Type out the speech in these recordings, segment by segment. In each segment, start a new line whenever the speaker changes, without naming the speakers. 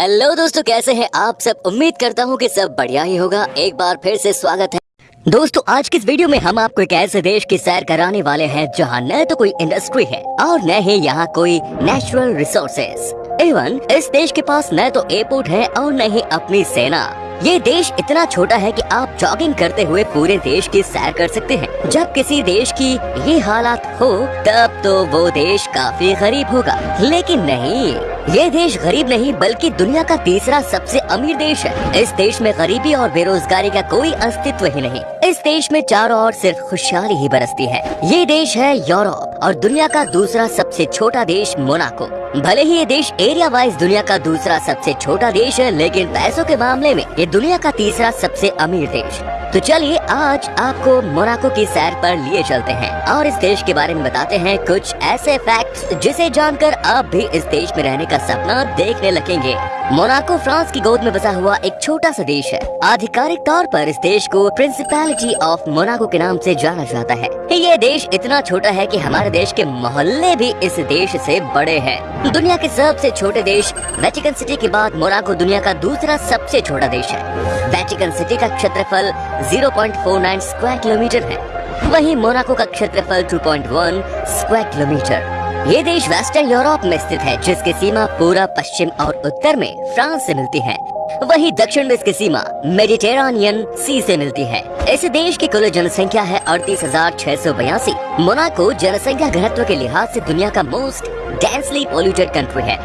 Hello दोस्तों, कैसे हैं आप सब? उम्मीद करता हूँ कि सब बढ़िया ही होगा। एक बार फिर से स्वागत है। दोस्तों, आज की इस वीडियो में हम आपको एक ऐसे देश की सैर कराने वाले हैं, जहाँ न तो कोई इंडस्ट्री है और न ही यहाँ कोई नेचुरल रिसोर्सेज एवं इस देश के पास न तो एयरपोर्ट है और न ही अपनी सेना। ये देश इतना छोटा है कि आप जॉगिंग करते हुए पूरे देश की सैर कर सकते हैं। जब किसी देश की ये हालात हो, तब तो वो देश काफ़ी गरीब होगा। लेकिन नहीं। ये देश गरीब नहीं, बल्कि दुनिया का तीसरा सबसे अमीर देश है। इस देश में गरीबी और बेरोजगारी का कोई अस्तित्व ही नहीं। इस देश में चारों ओर सिर्फ़ खुशहाली ही बरसती है। ये देश है यूरोप और दुनिया का दूसरा सबसे छोटा देश मोनाको। भले ही ये देश एरिया वाइज दुनिया का दूसरा सबसे छोटा देश है, लेकिन पैसों के मामले में ये दुनिया का तीसरा सबसे अमीर देश। तो चलिए आज आपको मोनाको की सैर पर लिए चलते हैं और इस देश के बारे में बताते हैं कुछ ऐसे फैक्ट्स जिसे जानकर आप भी इस देश में रहने का सपना देखने लगेंगे। मोनाको फ्रांस की गोद में बसा हुआ एक छोटा सा देश है। आधिकारिक तौर पर इस देश को प्रिंसिपैलिटी ऑफ़ मोनाको के नाम से जाना जाता है। ये देश इतना छोटा है कि हमारे देश के मोहल्ले भी इस देश से बड़े हैं। दुनिया के सबसे छोटे देश वेटिकन सिटी के बाद मोनाको दुनिया का दूसरा सबसे छोटा देश है। वेटिकन सिटी का क्षेत्रफल 0.49 स्क्वायर किलोमीटर है। वही मोनाको का क्षेत्रफल 2.1 स्क्वायर किलोमीटर ये देश वेस्टर्न यूरोप में स्थित है, जिसकी सीमा पूरा पश्चिम और उत्तर में फ्रांस से मिलती है। वहीं दक्षिण में इसकी सीमा मेडिटेरानियन सी से मिलती है। इस देश की कुल जनसंख्या है अड़तीस हज़ार छह सौ बयासी। मोनाको जनसंख्या घनत्व के लिहाज से दुनिया का मोस्ट डेंसली पोल्यूटेड कंट्री है।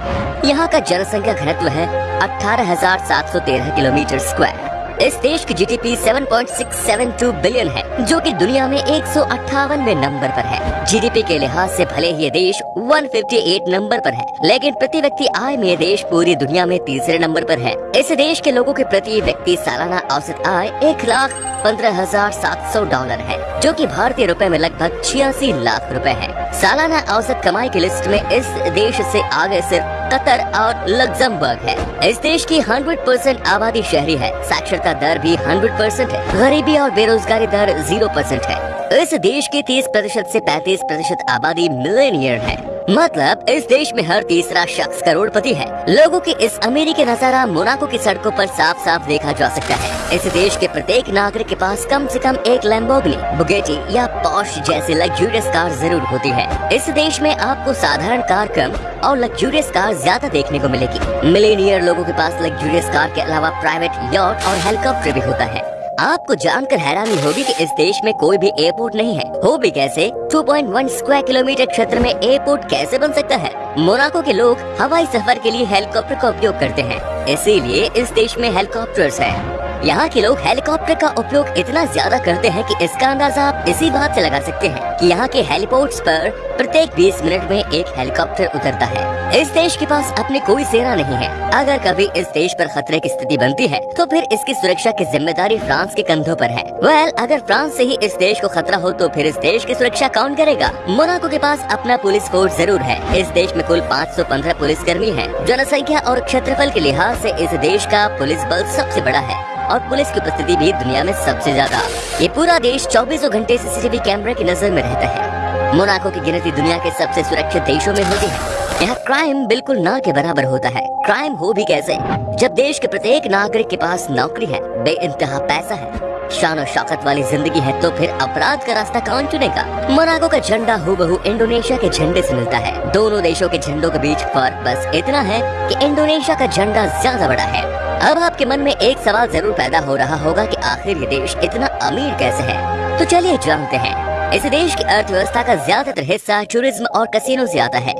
यहाँ का जनसंख्या घनत्व है अठारह हज़ार सात सौ तेरह किलोमीटर स्क्वायर इस देश की जीडीपी 7.672 बिलियन है, जो कि दुनिया में एक सौ नंबर पर है। जीडीपी के लिहाज से भले ही ये देश 158 नंबर पर है, लेकिन प्रति व्यक्ति आय में देश पूरी दुनिया में तीसरे नंबर पर है। इस देश के लोगों के प्रति व्यक्ति सालाना औसत आय एक लाख पंद्रह हज़ार सात सौ डॉलर है, जो कि भारतीय रुपए में लगभग छियासी लाख रुपए है। सालाना औसत कमाई की लिस्ट में इस देश से आगे सिर्फ़ कतर और लग्जमबर्ग है। इस देश की 100 परसेंट आबादी शहरी है। साक्षरता दर भी 100 परसेंट है। गरीबी और बेरोजगारी दर 0 परसेंट है। इस देश की 30 प्रतिशत ऐसी पैंतीस प्रतिशत आबादी मिलेनियर है। मतलब इस देश में हर तीसरा शख्स करोड़पति है। लोगों की इस अमीरी के नज़ारा मोनाको की सड़कों पर साफ़ साफ़ देखा जा सकता है। इस देश के प्रत्येक नागरिक के पास कम से कम एक लैम्बोगनी बुगेटी या पॉश जैसी लग्जूरियस कार ज़रूर होती है। इस देश में आपको साधारण कार कम और लग्जूरियस कार ज़्यादा देखने को मिलेगी। मिलेनियर लोगों के पास लग्जूरियस कार के अलावा प्राइवेट यॉट और हेलीकॉप्टर भी होता है। आपको जानकर हैरानी होगी कि इस देश में कोई भी एयरपोर्ट नहीं है। हो भी कैसे? 2.1 स्क्वायर किलोमीटर क्षेत्र में एयरपोर्ट कैसे बन सकता है? मोनाको के लोग हवाई सफ़र के लिए हेलीकॉप्टर का उपयोग करते हैं। इसीलिए इस देश में हेलीकॉप्टर हैं। यहाँ के लोग हेलीकॉप्टर का उपयोग इतना ज़्यादा करते हैं कि इसका अंदाज़ा आप इसी बात से लगा सकते हैं कि यहाँ के हेलीपोर्ट्स पर प्रत्येक 20 मिनट में एक हेलीकॉप्टर उतरता है। इस देश के पास अपनी कोई सेना नहीं है। अगर कभी इस देश पर खतरे की स्थिति बनती है तो फिर इसकी सुरक्षा की ज़िम्मेदारी फ्रांस के कंधों पर है। वेल अगर फ्रांस से ही इस देश को खतरा हो तो फिर इस देश की सुरक्षा कौन करेगा? मोनाको के पास अपना पुलिस फोर्स ज़रूर है। इस देश में कुल 515 पुलिस कर्मी है। जनसंख्या और क्षेत्रफल के लिहाज से इस देश का पुलिस बल सबसे बड़ा है। और पुलिस की उपस्थिति भी दुनिया में सबसे ज़्यादा। ये पूरा देश चौबीसों घंटे सीसीटीवी कैमरे की नज़र में रहता है। मोनाको की गिनती दुनिया के सबसे सुरक्षित देशों में होती है। यहाँ क्राइम बिल्कुल ना के बराबर होता है। क्राइम हो भी कैसे? जब देश के प्रत्येक नागरिक के पास नौकरी है बे इंतहा पैसा है, शान और शौकत वाली ज़िंदगी है तो फिर अपराध का रास्ता कौन चुनेगा? मोनाको का झंडा हूबहू इंडोनेशिया के झंडे से मिलता है। दोनों देशों के झंडों के बीच फ़र्क बस इतना है कि इंडोनेशिया का झंडा ज़्यादा बड़ा है। अब आपके मन में एक सवाल ज़रूर पैदा हो रहा होगा कि आखिर ये देश इतना अमीर कैसे है? तो चलिए जानते हैं। इस देश की अर्थव्यवस्था का ज़्यादातर हिस्सा टूरिज़्म और कसिनो से आता है।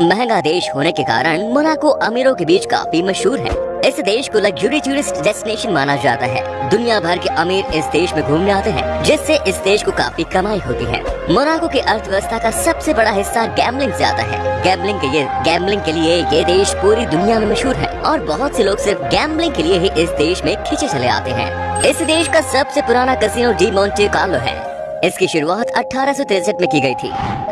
महँगा देश होने के कारण मोनाको अमीरों के बीच काफ़ी मशहूर है। इस देश को लग्जरी टूरिस्ट डेस्टिनेशन माना जाता है। दुनिया भर के अमीर इस देश में घूमने आते हैं, जिससे इस देश को काफ़ी कमाई होती है। मोनाको की अर्थव्यवस्था का सबसे बड़ा हिस्सा गैमलिंग से आता है। गैमलिंग के ये गैमलिंग के लिए ये देश पूरी दुनिया में मशहूर है, और बहुत से लोग सिर्फ़ गैमलिंग के लिए ही इस देश में खींचे चले आते हैं। इस देश का सबसे पुराना कसिनो डी मोन्टे कार्लो है। इसकी शुरुआत अठारह में की गई थी।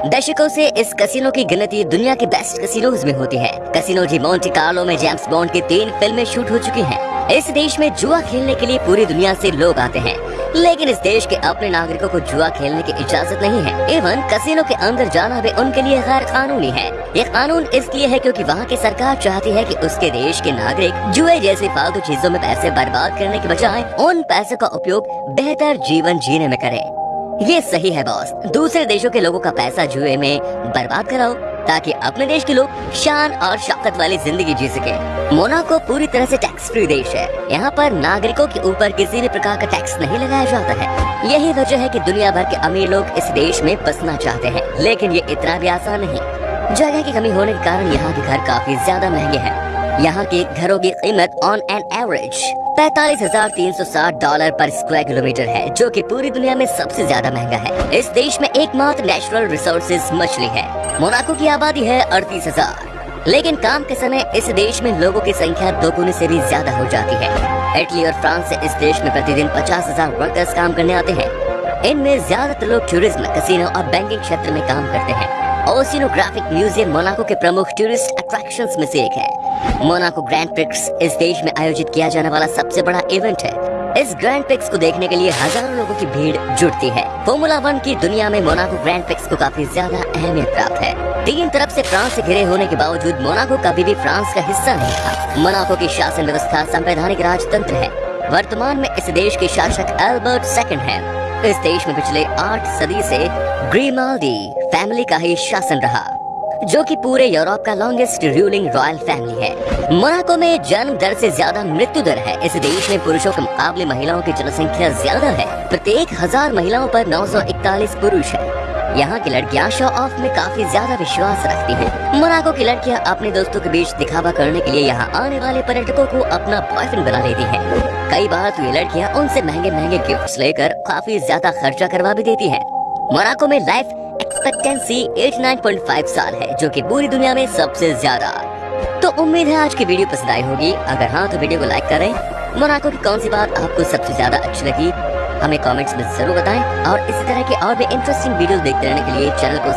दशकों से इस कसिनो की गिनती दुनिया के बेस्ट कसिनोज में होती है। कसिनो जी मोन्टे कार्लो में जेम्स बॉन्ड की तीन फ़िल्में शूट हो चुकी हैं। इस देश में जुआ खेलने के लिए पूरी दुनिया से लोग आते हैं। लेकिन इस देश के अपने नागरिकों को जुआ खेलने की इजाज़त नहीं है। एवं कसिनो के अंदर जाना भी उनके लिए गैर कानूनी है। ये कानून इसलिए है क्योंकि वहाँ की सरकार चाहती है कि उसके देश के नागरिक जुए जैसी फालतू चीज़ों में पैसे बर्बाद करने के बजाय उन पैसों का उपयोग बेहतर जीवन जीने में करें। ये सही है बॉस दूसरे देशों के लोगों का पैसा जुए में बर्बाद कराओ, ताकि अपने देश के लोग शान और शौकत वाली ज़िंदगी जी सके। मोनाको पूरी तरह से टैक्स फ्री देश है। यहाँ पर नागरिकों के ऊपर किसी भी प्रकार का टैक्स नहीं लगाया जाता है। यही वजह है कि दुनिया भर के अमीर लोग इस देश में बसना चाहते हैं, लेकिन ये इतना भी आसान नहीं। जगह की कमी होने के कारण यहाँ के घर काफ़ी ज़्यादा महँगे हैं। यहाँ के घरों की कीमत ऑन एन एवरेज पैतालीस हज़ार तीन सौ साठ डॉलर पर स्क्वायर किलोमीटर है, जो कि पूरी दुनिया में सबसे ज़्यादा महँगा है। इस देश में एकमात्र नेचुरल रिसोर्सेज मछली है। मोनाको की आबादी है अड़तीस हज़ार। लेकिन काम के समय इस देश में लोगों की संख्या दोगुने से भी ज़्यादा हो जाती है। इटली और फ्रांस से इस देश में प्रतिदिन पचास हज़ार वर्कर्स काम करने आते हैं। इनमें ज़्यादातर लोग टूरिज़्म कसिनो और बैंकिंग क्षेत्र में काम करते हैं। ओसिनोग्राफिक म्यूज़ियम मोनाको के प्रमुख टूरिस्ट अट्रैक्शंस में से एक है। मोनाको ग्रैंड प्रिक्स इस देश में आयोजित किया जाने वाला सबसे बड़ा इवेंट है। इस ग्रैंड प्रिक्स को देखने के लिए हज़ारों लोगों की भीड़ जुटती है। फॉर्मूला वन की दुनिया में मोनाको ग्रैंड प्रिक्स को काफ़ी ज़्यादा अहमियत प्राप्त है। तीन तरफ़ से फ्रांस से घिरे होने के बावजूद मोनाको कभी भी फ्रांस का हिस्सा नहीं था। मोनाको की शासन व्यवस्था संवैधानिक राजतंत्र है। वर्तमान में इस देश के शासक एल्बर्ट सेकंड हैं। इस देश में पिछले आठ सदी से ग्रीमाल्डी फैमिली का ही शासन रहा। जो कि पूरे यूरोप का लॉन्गेस्ट रूलिंग रॉयल फैमिली है मोनाको में जन्म दर से ज़्यादा मृत्यु दर है इस देश में पुरुषों के मुकाबले महिलाओं की जनसंख्या ज़्यादा है प्रत्येक हज़ार महिलाओं पर 941 पुरुष है यहाँ की लड़कियाँ शो ऑफ़ में काफ़ी ज़्यादा विश्वास रखती हैं। मोनाको की लड़कियाँ अपने दोस्तों के बीच दिखावा करने के लिए यहाँ आने वाले पर्यटकों को अपना बॉयफ्रेंड बना लेती हैं। कई बार तो ये लड़कियाँ उनसे महँगे महँगे गिफ्ट्स लेकर काफ़ी ज़्यादा खर्चा करवा भी देती हैं। मोनाको में लाइफ एक्सपेक्टेंसी 89.5 साल है, जो कि पूरी दुनिया में सबसे ज़्यादा। तो उम्मीद है आज की वीडियो पसंद आई होगी। अगर हाँ तो वीडियो को लाइक करें। मोनाको की कौन सी बात आपको सबसे ज़्यादा अच्छी लगी? हमें कमेंट्स में ज़रूर बताएँ। और इसी तरह के और भी इंटरेस्टिंग वीडियो देखते रहने के लिए चैनल को